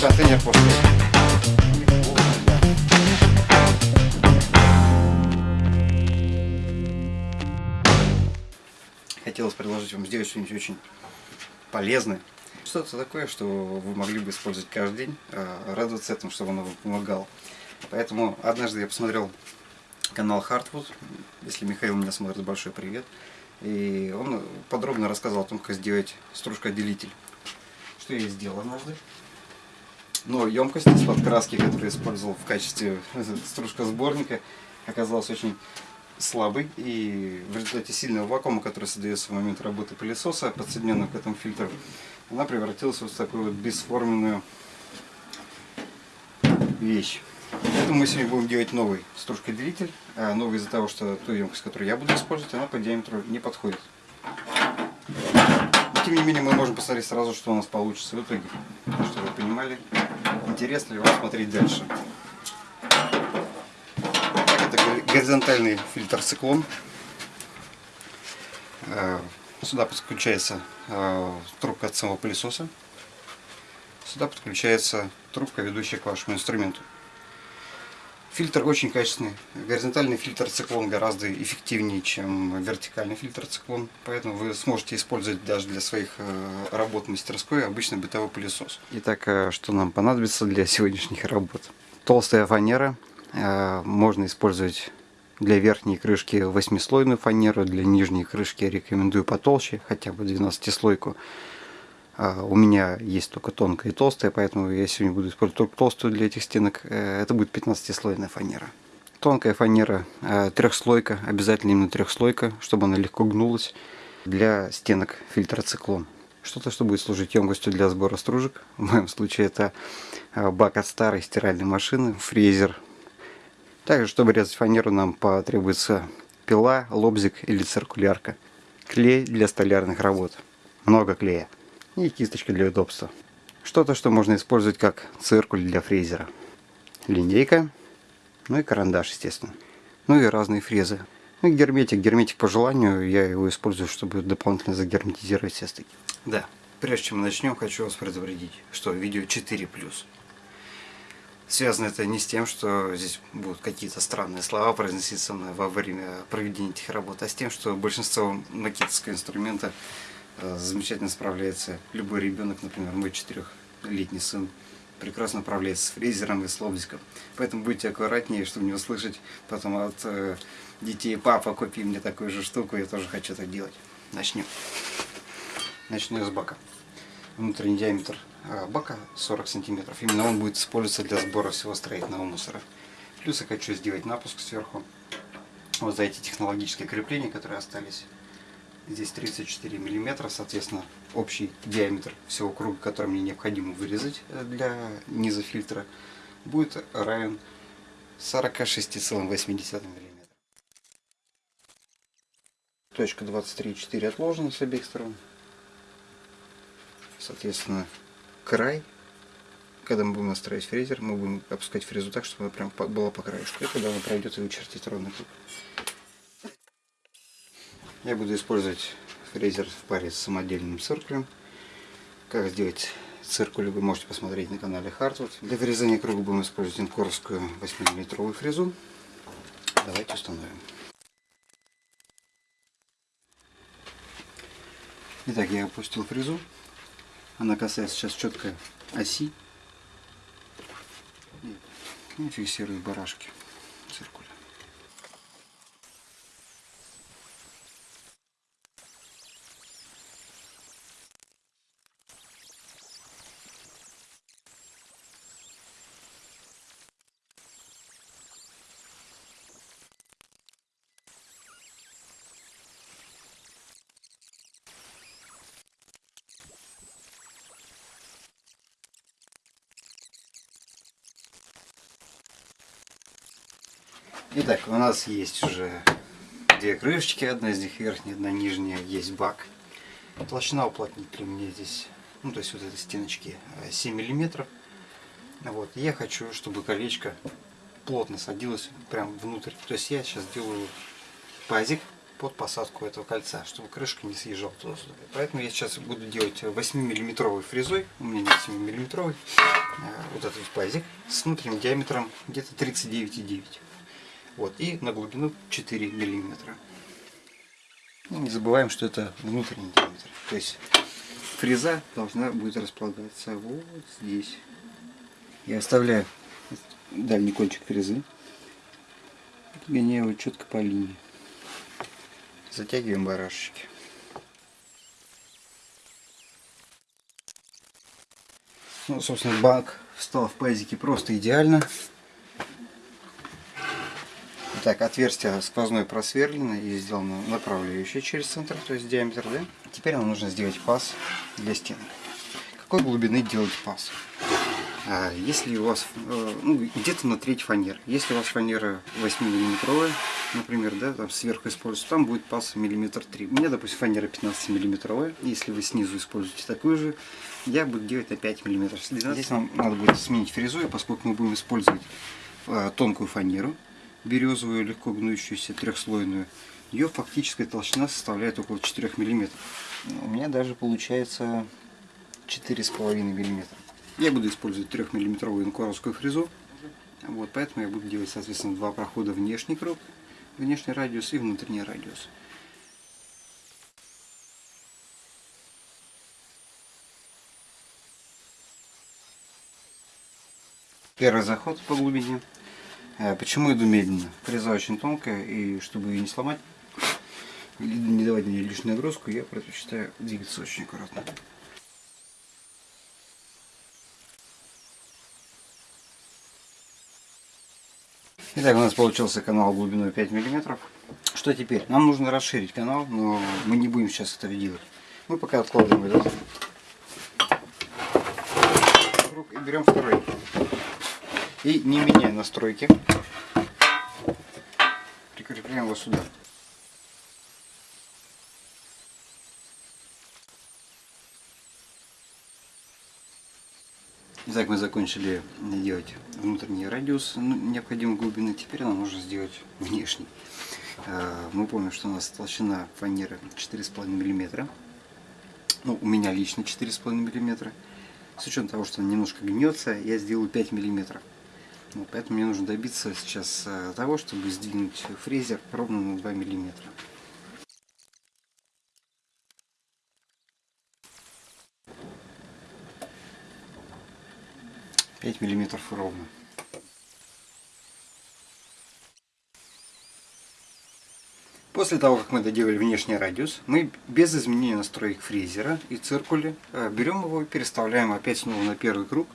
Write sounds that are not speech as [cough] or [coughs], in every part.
Контейнер после. Хотелось предложить вам сделать что-нибудь очень полезное. Что-то такое, что вы могли бы использовать каждый день, а, радоваться этому, чтобы оно вам помогало. Поэтому однажды я посмотрел канал Hardwood, если Михаил меня смотрит, большой привет. И он подробно рассказал о том, как сделать стружкоотделитель. Что я и сделал однажды. Но емкость из-под краски, которую я использовал в качестве [laughs] стружкосборника, оказалась очень слабый и в результате сильного вакуума, который создается в момент работы пылесоса, подсоединенного к этому фильтру, она превратилась вот в такую вот бесформенную вещь. Поэтому мы сегодня будем делать новый стружкоделитель, а новый из-за того, что ту емкость, которую я буду использовать, она по диаметру не подходит. Но, тем не менее, мы можем посмотреть сразу, что у нас получится в итоге, чтобы вы понимали, интересно ли вам смотреть дальше горизонтальный фильтр циклон. Э, сюда подключается э, трубка от самого пылесоса. Сюда подключается трубка, ведущая к вашему инструменту. Фильтр очень качественный. Горизонтальный фильтр циклон гораздо эффективнее, чем вертикальный фильтр циклон. Поэтому вы сможете использовать даже для своих э, работ в мастерской обычный бытовой пылесос. Итак, что нам понадобится для сегодняшних работ? Толстая фанера. Можно использовать для верхней крышки восьмислойную фанеру, для нижней крышки рекомендую потолще, хотя бы 12-слойку. А, у меня есть только тонкая и толстая, поэтому я сегодня буду использовать только толстую для этих стенок. Э, это будет 15-слойная фанера. Тонкая фанера, э, трехслойка, обязательно именно трехслойка, чтобы она легко гнулась для стенок фильтра циклон. Что-то, что будет служить емкостью для сбора стружек. В моем случае это э, бак от старой стиральной машины, фрезер также, чтобы резать фанеру, нам потребуется пила, лобзик или циркулярка. Клей для столярных работ. Много клея. И кисточка для удобства. Что-то, что можно использовать как циркуль для фрезера. Линейка. Ну и карандаш, естественно. Ну и разные фрезы. Ну и герметик. Герметик по желанию. Я его использую, чтобы дополнительно загерметизировать все стыки. Да. Прежде чем мы начнем, хочу вас предупредить, что видео 4+. Связано это не с тем, что здесь будут какие-то странные слова произноситься во время проведения этих работ, а с тем, что большинство макетского инструмента замечательно справляется. Любой ребенок, например, мой четырехлетний сын, прекрасно управляется с фрезером и с лобзиком. Поэтому будьте аккуратнее, чтобы не услышать потом от э, детей, папа, купи мне такую же штуку, я тоже хочу так делать. Начнем. Начну с бака. Внутренний диаметр а, бака 40 сантиметров. Именно он будет использоваться для сбора всего строительного мусора. Плюс я хочу сделать напуск сверху. Вот за эти технологические крепления, которые остались. Здесь 34 миллиметра, соответственно, общий диаметр всего круга, который мне необходимо вырезать э, для низа фильтра, будет равен 46,8 мм. Точка 23,4 отложена с обеих сторон. Соответственно, край, когда мы будем настраивать фрезер, мы будем опускать фрезу так, чтобы она прям была по краешку. И когда она пройдет и вычертит ровный круг. Я буду использовать фрезер в паре с самодельным циркулем. Как сделать циркуль вы можете посмотреть на канале Hardwood. Для вырезания круга будем использовать инкорскую 8-мм фрезу. Давайте установим. Итак, я опустил фрезу. Она касается сейчас четко оси и фиксирует барашки циркуля. Итак, у нас есть уже две крышечки, одна из них верхняя, одна нижняя, есть бак. Толщина уплотнителя у меня здесь, ну то есть вот этой стеночки 7 э, миллиметров. Вот, я хочу, чтобы колечко плотно садилось прям внутрь. То есть я сейчас делаю пазик под посадку этого кольца, чтобы крышка не съезжала туда-сюда. Поэтому я сейчас буду делать 8-миллиметровой фрезой, у меня нет 7-миллиметровой, вот этот пазик с внутренним диаметром где-то 39,9. Вот, и на глубину 4 миллиметра. И не забываем, что это внутренний диаметр. То есть фреза должна будет располагаться вот здесь. Я оставляю дальний кончик фрезы. Гоняю его четко по линии. Затягиваем барашечки. Ну, собственно, бак встал в пазике просто идеально. Так, отверстие сквозное просверлено и сделано направляющее через центр, то есть диаметр, да? Теперь нам нужно сделать паз для стены. Какой глубины делать паз? А если у вас э, ну, где-то на треть фанер, если у вас фанера 8 миллиметровая, например, да, там сверху используется, там будет паз миллиметр 3. У меня, допустим, фанера 15 миллиметровая. Если вы снизу используете такую же, я буду делать на 5 миллиметров. Здесь нам надо будет сменить фрезу, поскольку мы будем использовать э, тонкую фанеру березовую, легко гнущуюся, трехслойную, ее фактическая толщина составляет около 4 мм. У меня даже получается 4,5 мм. Я буду использовать 3 миллиметровую инкоровскую фрезу. Вот, поэтому я буду делать, соответственно, два прохода внешний круг, внешний радиус и внутренний радиус. Первый заход по глубине почему иду медленно? Фреза очень тонкая, и чтобы ее не сломать, не давать мне лишнюю нагрузку, я предпочитаю двигаться очень аккуратно. Итак, у нас получился канал глубиной 5 мм. Что теперь? Нам нужно расширить канал, но мы не будем сейчас это делать. Мы пока откладываем этот и берем второй. И не меняя настройки, прикрепляем его сюда. Итак, мы закончили делать внутренний радиус ну, необходимой глубины. Теперь нам нужно сделать внешний. А, мы помним, что у нас толщина фанеры 4,5 мм. Ну, у меня лично 4,5 мм. С учетом того, что он немножко гнется, я сделаю 5 мм. Вот, поэтому мне нужно добиться сейчас э, того, чтобы сдвинуть фрезер ровно на 2 миллиметра. Пять миллиметров ровно. После того, как мы доделали внешний радиус, мы без изменения настроек фрезера и циркуля э, берем его и переставляем опять снова на первый круг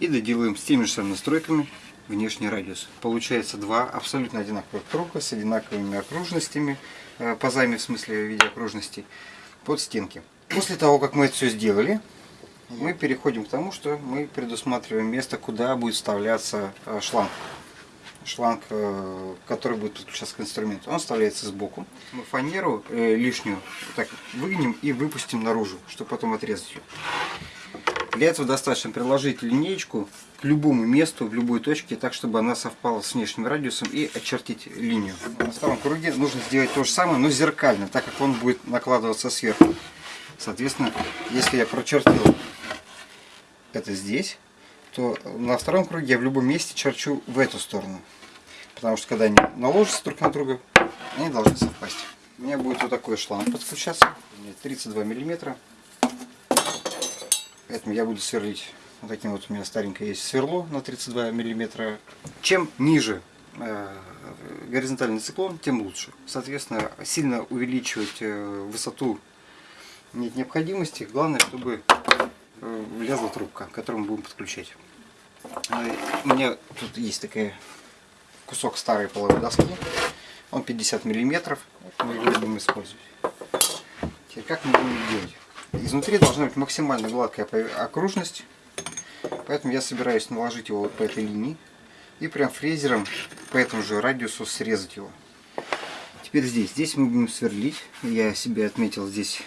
и доделаем с теми же самыми настройками внешний радиус. Получается два абсолютно одинаковых круга с одинаковыми окружностями, э, пазами в смысле в виде окружностей, под стенки. После того, как мы это все сделали, мы переходим к тому, что мы предусматриваем место, куда будет вставляться э, шланг. Шланг, э, который будет подключаться к инструменту. Он вставляется сбоку. Мы фанеру лишнюю так выгнем и выпустим наружу, чтобы потом отрезать ее. Для этого достаточно приложить линеечку к любому месту, в любой точке, так, чтобы она совпала с внешним радиусом и очертить линию. На втором круге нужно сделать то же самое, но зеркально, так как он будет накладываться сверху. Соответственно, если я прочертил это здесь, то на втором круге я в любом месте черчу в эту сторону. Потому что когда они наложатся друг на друга, они должны совпасть. У меня будет вот такой шланг подключаться, 32 миллиметра. Поэтому я буду сверлить вот таким вот у меня старенькое есть сверло на 32 миллиметра. Чем ниже э, горизонтальный циклон, тем лучше. Соответственно, сильно увеличивать э, высоту нет необходимости. Главное, чтобы э, влезла трубка, которую мы будем подключать. У меня тут есть такая кусок старой половой доски. Он 50 миллиметров. Мы его будем использовать. Теперь как мы будем делать? Изнутри должна быть максимально гладкая окружность, поэтому я собираюсь наложить его вот по этой линии и прям фрезером по этому же радиусу срезать его. Теперь здесь, здесь мы будем сверлить, я себе отметил здесь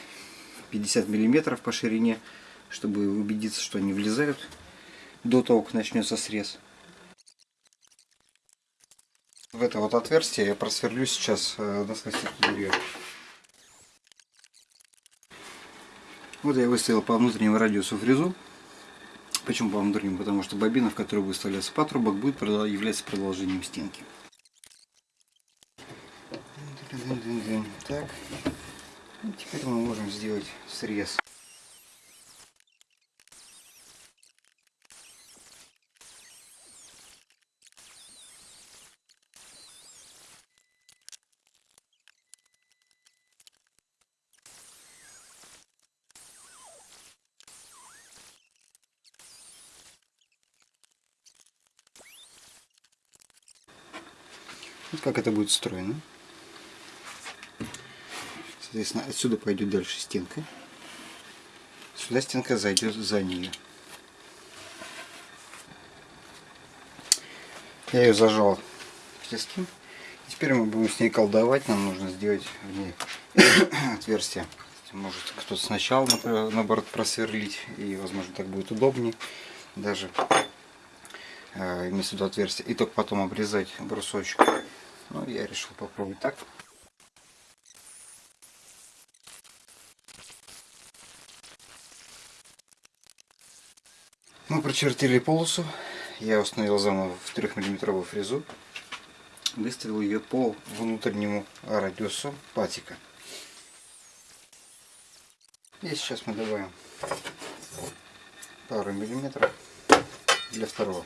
50 миллиметров по ширине, чтобы убедиться, что они влезают до того, как начнется срез. В это вот отверстие я просверлю сейчас э, насквозь дверью. Вот я выставил по внутреннему радиусу фрезу. Почему по внутреннему? Потому что бобина, в которую выставляется патрубок, будет являться продолжением стенки. Так, теперь мы можем сделать срез. Как это будет встроено. Соответственно, отсюда пойдет дальше стенка. Сюда стенка зайдет за нее. Я ее зажал в тиски. Теперь мы будем с ней колдовать. Нам нужно сделать в ней [coughs] отверстие. Может кто-то сначала наоборот просверлить. И возможно так будет удобнее. Даже э, иметь сюда отверстие. И только потом обрезать брусочек. Ну, я решил попробовать так. Мы прочертили полосу. Я установил заново в 3 миллиметровую фрезу. Выставил ее по внутреннему радиусу патика. И сейчас мы добавим пару миллиметров для второго.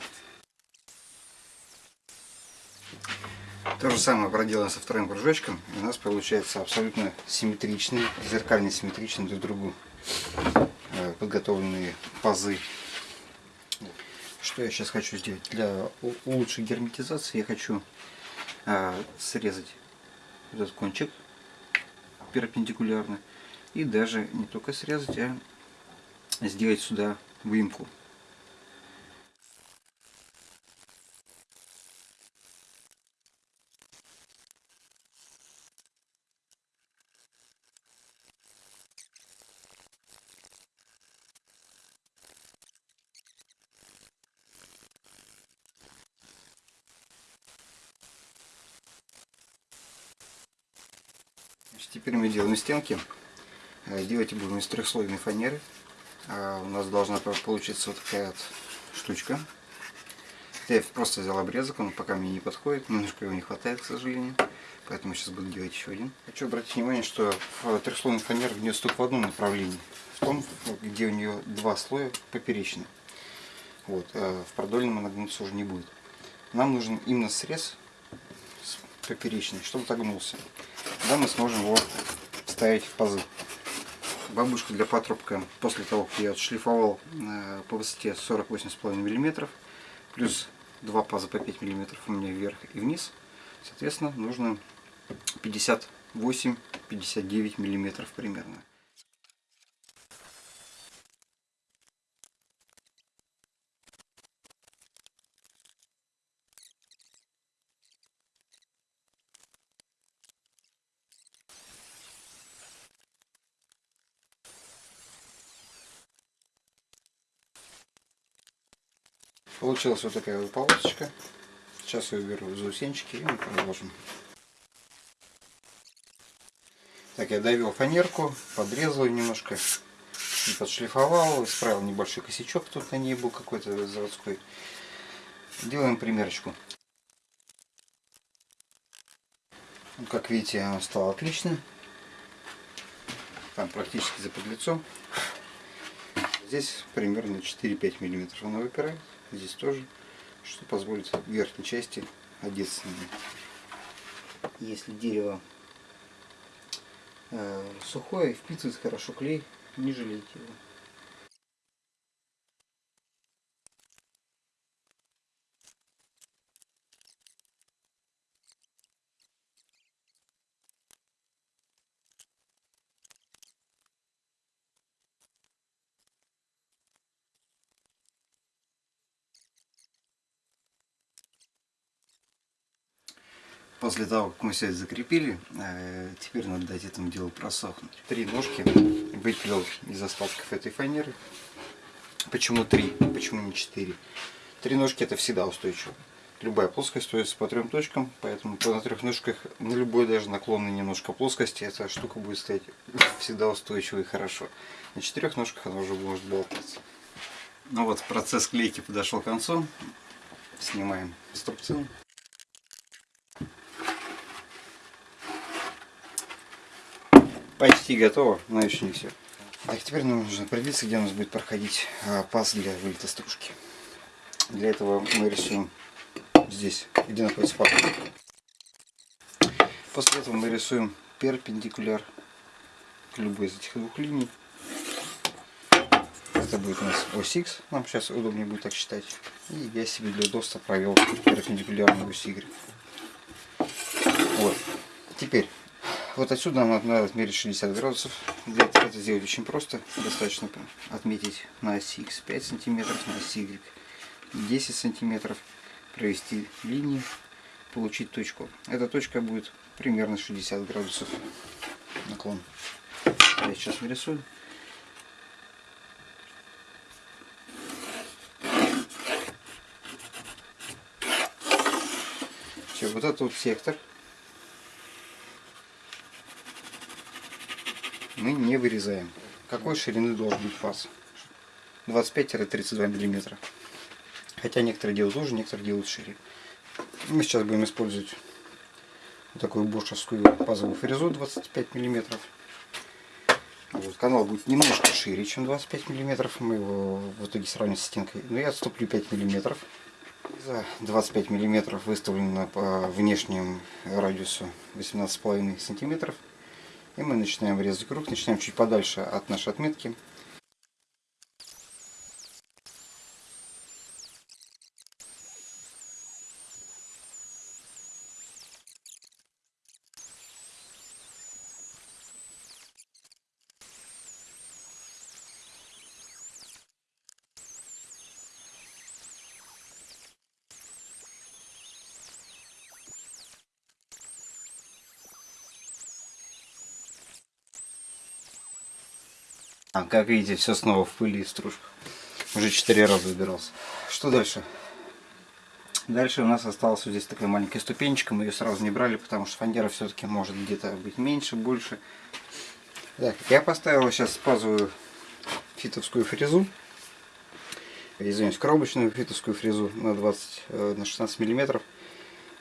То же самое проделаем со вторым кружочком. И у нас получается абсолютно симметричные, зеркально симметричные друг другу э, подготовленные пазы. Что я сейчас хочу сделать? Для лучшей герметизации я хочу э, срезать этот кончик перпендикулярно. И даже не только срезать, а сделать сюда выемку Теперь мы делаем стенки. Э, делать будем из трехслойной фанеры. А у нас должна получиться вот такая вот штучка. Я просто взял обрезок, он пока мне не подходит, немножко его не хватает, к сожалению. Поэтому сейчас буду делать еще один. Хочу обратить внимание, что трехслойный фанер внес только в одном направлении. В том, где у нее два слоя поперечные. Вот, а в продольном она гнуться уже не будет. Нам нужен именно срез поперечный, чтобы отогнулся. Тогда мы сможем его вставить в пазы. Бабушка для патрубка, после того, как я отшлифовал э, по высоте 48,5 мм, плюс два паза по 5 мм у меня вверх и вниз, соответственно, нужно 58-59 мм примерно. Получилась вот такая вот полосочка. Сейчас я уберу заусенчики и мы продолжим. Так, я довел фанерку, подрезал немножко, подшлифовал, исправил небольшой косячок, тут на ней был какой-то заводской. Делаем примерочку. Как видите, оно стало отлично. Там практически за подлицом. Здесь примерно 4-5 миллиметров она выпирает здесь тоже, что позволит верхней части одеться. Если дерево э, сухое, впитывает хорошо клей, не жалейте его. После того, как мы все это закрепили, э, теперь надо дать этому делу просохнуть. Три ножки выпилил из остатков этой фанеры. Почему три? Почему не четыре? Три ножки это всегда устойчиво. Любая плоскость строится по трем точкам, поэтому на трех ножках, на любой даже наклонной немножко плоскости, эта штука будет стоять [laughs] всегда устойчиво и хорошо. На четырех ножках она уже может болтаться. Ну вот, процесс клейки подошел к концу. Снимаем струбцину. Почти готово, но еще не все. Так, теперь нам нужно определиться, где у нас будет проходить а, паз для вылета стружки. Для этого мы рисуем здесь, где находится паз. После этого мы рисуем перпендикуляр к любой из этих двух линий. Это будет у нас ось X, нам сейчас удобнее будет так считать. И я себе для удобства провел перпендикулярную ось Y. Вот. Теперь вот отсюда нам надо отмерить 60 градусов. Для этого это сделать очень просто. Достаточно отметить на оси x 5 сантиметров, на оси y 10 сантиметров, провести линии, получить точку. Эта точка будет примерно 60 градусов наклон. Я сейчас нарисую. Все, вот этот вот сектор мы не вырезаем. Какой ширины должен быть фас? 25-32 мм. Хотя некоторые делают уже, некоторые делают шире. Мы сейчас будем использовать такую бошевскую пазовую фрезу 25 мм. Вот, канал будет немножко шире, чем 25 мм. Мы его в итоге сравним с стенкой. Но я отступлю 5 мм. За 25 мм выставлено по внешнему радиусу 18,5 сантиметров. И мы начинаем резать круг, начинаем чуть подальше от нашей отметки. А, как видите, все снова в пыли и стружках. Уже четыре раза убирался. Что дальше? Дальше у нас осталась вот здесь такая маленькая ступенечка. Мы ее сразу не брали, потому что фанера все-таки может где-то быть меньше, больше. Так, я поставил сейчас пазовую фитовскую фрезу. Извиняюсь, коробочную фитовскую фрезу на 20 э, на 16 миллиметров.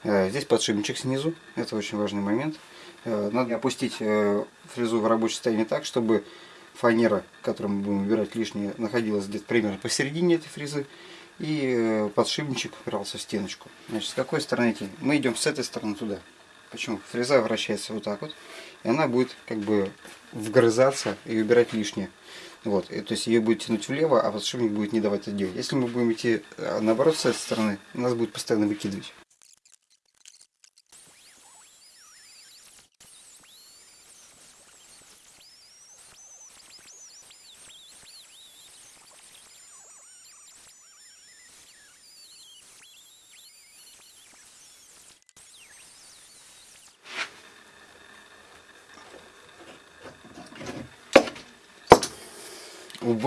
Э, здесь подшипничек снизу. Это очень важный момент. Э, надо опустить фрезу в рабочее состояние так, чтобы фанера, которую мы будем убирать лишнее, находилась где-то примерно посередине этой фрезы. И э, подшипничек упирался в стеночку. Значит, с какой стороны идти? Мы идем с этой стороны туда. Почему? Фреза вращается вот так вот. И она будет как бы вгрызаться и убирать лишнее. Вот, и, то есть ее будет тянуть влево, а подшипник будет не давать это делать. Если мы будем идти э, наоборот с этой стороны, нас будет постоянно выкидывать.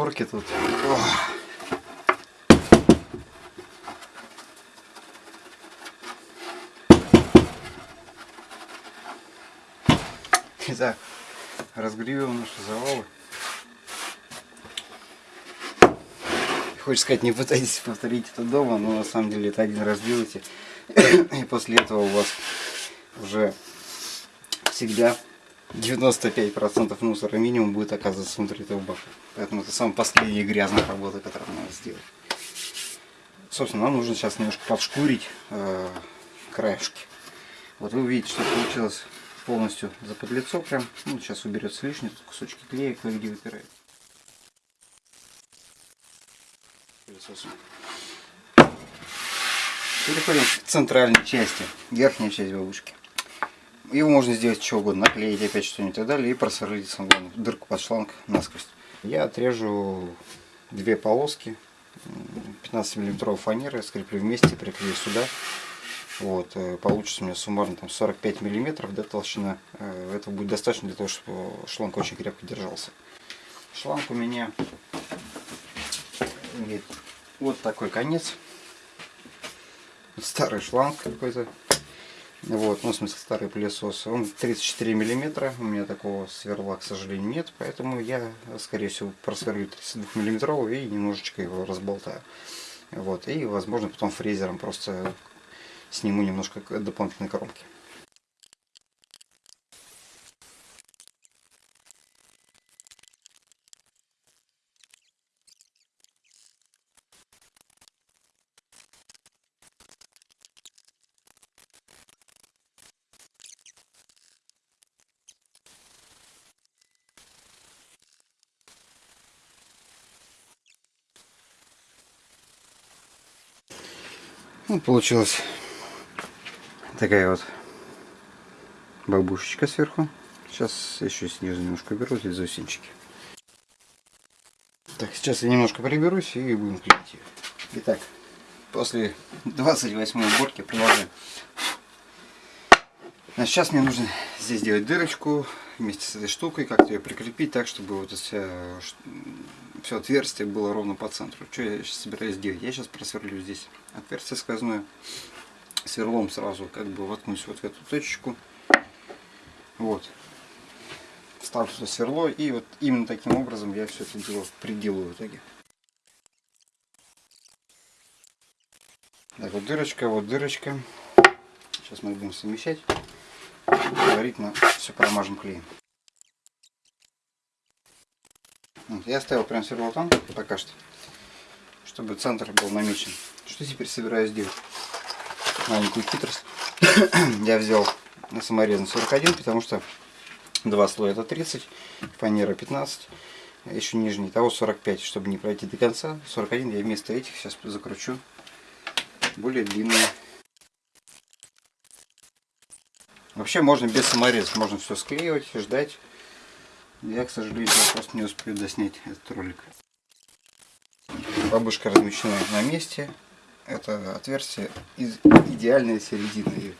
Уборки тут. Ох. Итак, наши завалы. Хочешь сказать, не пытайтесь повторить это дома, но на самом деле это один раз делайте. [coughs] И после этого у вас уже всегда 95% мусора минимум будет оказываться внутри этого бака. Поэтому это самая последняя грязная работа, которую надо сделать. Собственно, нам нужно сейчас немножко подшкурить э, краешки. Вот вы увидите, что получилось полностью заподлицо прям. Ну, сейчас уберется лишний, кусочки клея кое-где выпирают. Переходим к центральной части, верхняя часть бабушки. Его можно сделать что угодно, наклеить опять что-нибудь и так далее, и просверлить главное, дырку под шланг насквозь. Я отрежу две полоски 15 миллиметровой фанеры, скреплю вместе, приклею сюда. Вот, э, получится у меня суммарно там 45 миллиметров, да, толщина. Э, это будет достаточно для того, чтобы шланг очень крепко держался. Шланг у меня имеет вот такой конец. старый шланг какой-то. Вот, ну, в смысле, старый пылесос. Он 34 миллиметра. У меня такого сверла, к сожалению, нет. Поэтому я, скорее всего, просверлю 32 миллиметровый и немножечко его разболтаю. Вот, и, возможно, потом фрезером просто сниму немножко дополнительной коронки. Получилась такая вот бабушечка сверху. Сейчас еще снизу немножко беру здесь заусенчики. Так, сейчас я немножко приберусь и будем клеить ее. Итак, после 28 уборки продолжаем. Значит, сейчас мне нужно здесь сделать дырочку вместе с этой штукой, как-то ее прикрепить так, чтобы вот это все отверстие было ровно по центру. Что я сейчас собираюсь делать? Я сейчас просверлю здесь отверстие сквозное. Сверлом сразу как бы воткнусь вот в эту точечку. Вот. Ставлю сюда сверло и вот именно таким образом я все это дело приделаю в итоге. Так, вот дырочка, вот дырочка. Сейчас мы будем совмещать. Предварительно все промажем клеем. Я оставил прям сверло там пока что, чтобы центр был намечен. Что теперь собираюсь делать? Маленькую хитрость. [coughs] Я взял на саморезан 41, потому что два слоя это 30, фанера 15, еще нижний, того 45, чтобы не пройти до конца. 41 я вместо этих сейчас закручу более длинные. Вообще можно без самореза, можно все склеивать, ждать. Я, к сожалению, просто не успею доснять этот ролик. Бабушка размещена на месте. Это отверстие из идеальной середины.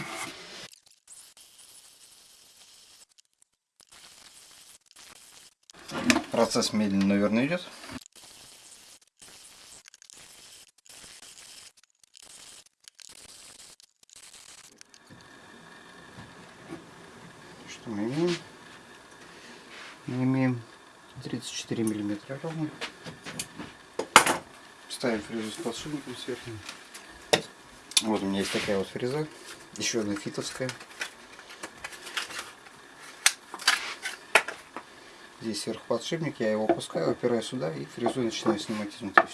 Процесс медленно, наверное, идет. Что мы имеем? мы имеем 34 ровно. Ставим фрезу с подшипником сверху. Вот у меня есть такая вот фреза. Еще одна фитовская. Здесь сверху подшипник, я его опускаю, опираю сюда и фрезу начинаю снимать изнутри.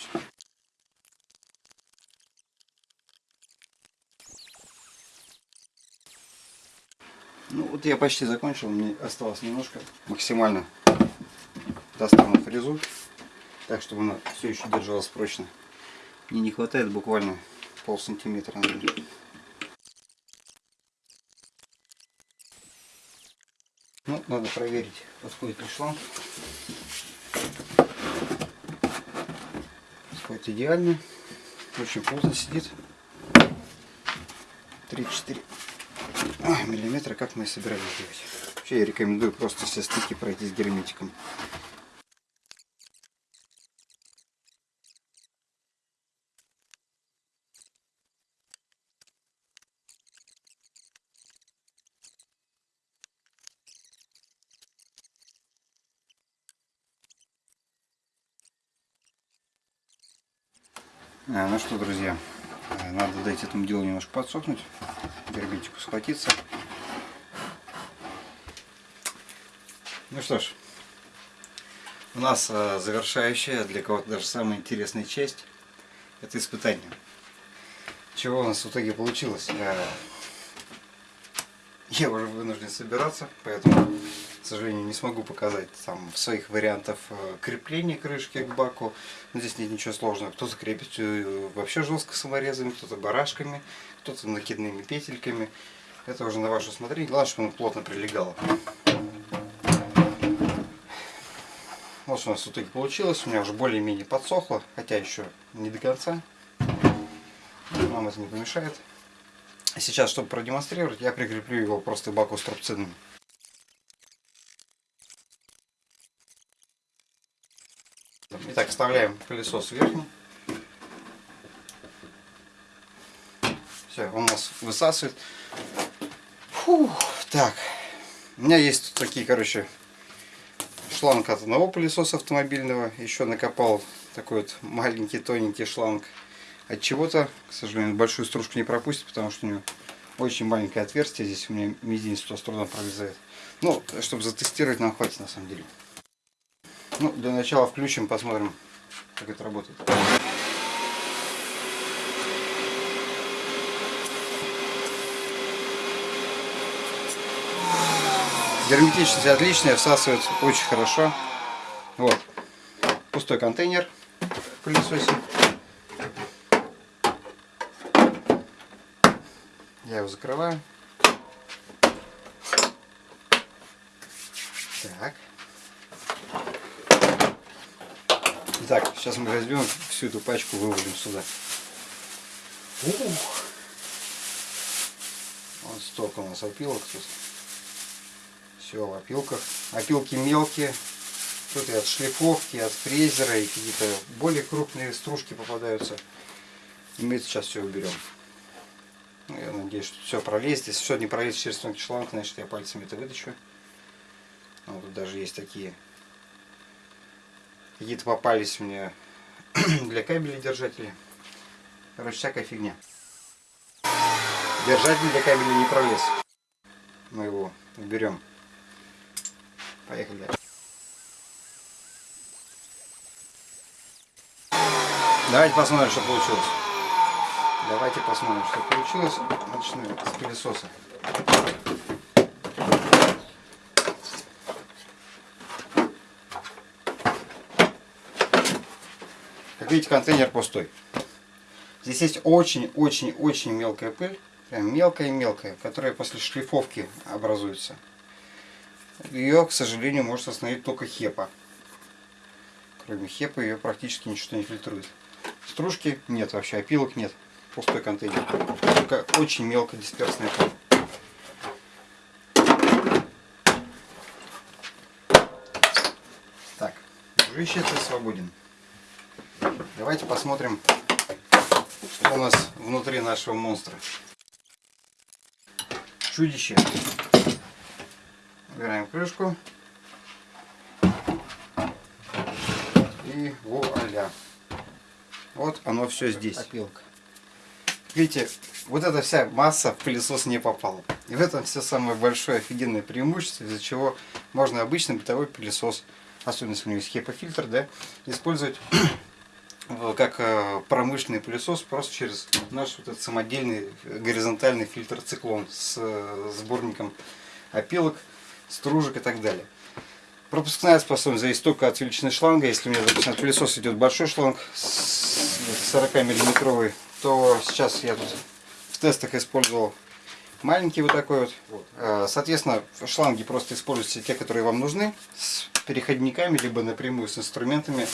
Ну вот я почти закончил, мне осталось немножко. Максимально достану фрезу, так чтобы она все еще держалась прочно. Мне не хватает буквально пол сантиметра. Ну, надо проверить, подходит ли шланг. Подходит идеально. Очень плотно сидит. 3-4 миллиметра, как мы и собирались делать. Вообще я рекомендую просто все стыки пройти с герметиком. Ну что, друзья, надо дать этому делу немножко подсохнуть герметику схватиться. Ну что ж, у нас э, завершающая, для кого-то даже самая интересная часть, это испытание. Чего у нас в итоге получилось? Э, я уже вынужден собираться, поэтому, сожалению, не смогу показать там своих вариантов э, крепления крышки к баку. Но здесь нет ничего сложного. Кто-то крепит вообще жестко саморезами, кто-то барашками, кто-то накидными петельками. Это уже на ваше усмотрение. Главное, чтобы оно плотно прилегало. Вот что у нас в итоге получилось. У меня уже более-менее подсохло, хотя еще не до конца. Нам это не помешает. Сейчас, чтобы продемонстрировать, я прикреплю его просто к баку с трубцином. Итак, вставляем колесо сверху. Видите, он у нас высасывает. Фух, так. У меня есть такие, короче, шланг от одного пылесоса автомобильного. Еще накопал такой вот маленький тоненький шланг от чего-то. К сожалению, большую стружку не пропустит, потому что у него очень маленькое отверстие. Здесь у меня мизинец туда с трудом пролезает. Ну, чтобы затестировать, нам хватит на самом деле. Ну, для начала включим, посмотрим, как это работает. Герметичность отличная, всасывает очень хорошо. Вот. Пустой контейнер пылесосе. Я его закрываю. Так. Итак, сейчас мы возьмем всю эту пачку, вывалим сюда. Ух. Вот столько у нас опилок тут. Все в опилках. Опилки мелкие. Тут и от шлифовки, от фрезера, и какие-то более крупные стружки попадаются. И мы сейчас все уберем. Ну, я надеюсь, что все пролезет. Если все не пролезет через тонкий шланг, значит я пальцами это вытащу. А вот тут даже есть такие. Какие-то попались мне [clears throat] для кабелей держатели. Короче, всякая фигня. Держатель для кабеля не пролез. Мы его уберем. Поехали. Давайте посмотрим, что получилось. Давайте посмотрим, что получилось. Начнем с пылесоса. Видите, контейнер пустой. Здесь есть очень-очень-очень мелкая пыль. Прям мелкая-мелкая, которая после шлифовки образуется. Ее, к сожалению, может остановить только хепа. Кроме хепа ее практически ничего не фильтрует. Стружки нет вообще, опилок нет. Пустой контейнер. Только очень мелко дисперсная пыль. Так, дружище, ты свободен. Давайте посмотрим, что у нас внутри нашего монстра. Чудище. Убираем крышку. И вуаля. Вот оно все здесь. Опилка. Видите, вот эта вся масса в пылесос не попала. И в этом все самое большое офигенное преимущество, из-за чего можно обычный бытовой пылесос, особенно если у него есть хепа-фильтр, да, использовать как э, промышленный пылесос просто через наш вот этот самодельный горизонтальный фильтр циклон с э, сборником опилок, стружек и так далее. Пропускная способность зависит только от величины шланга. Если у меня, допустим, от пылесоса идет большой шланг, 40 миллиметровый, то сейчас я тут в тестах использовал маленький вот такой вот. Э, соответственно, шланги просто используйте те, которые вам нужны, с переходниками, либо напрямую с инструментами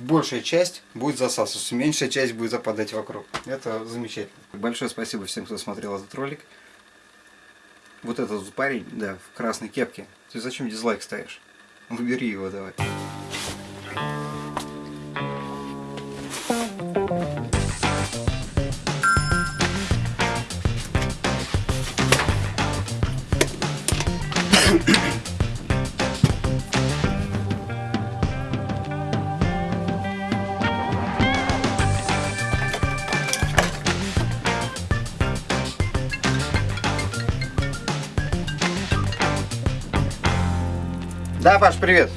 большая часть будет засасываться, меньшая часть будет западать вокруг. Это замечательно. Большое спасибо всем, кто смотрел этот ролик. Вот этот парень, да, в красной кепке. Ты зачем дизлайк ставишь? Выбери его давай. Да, Паш, привет.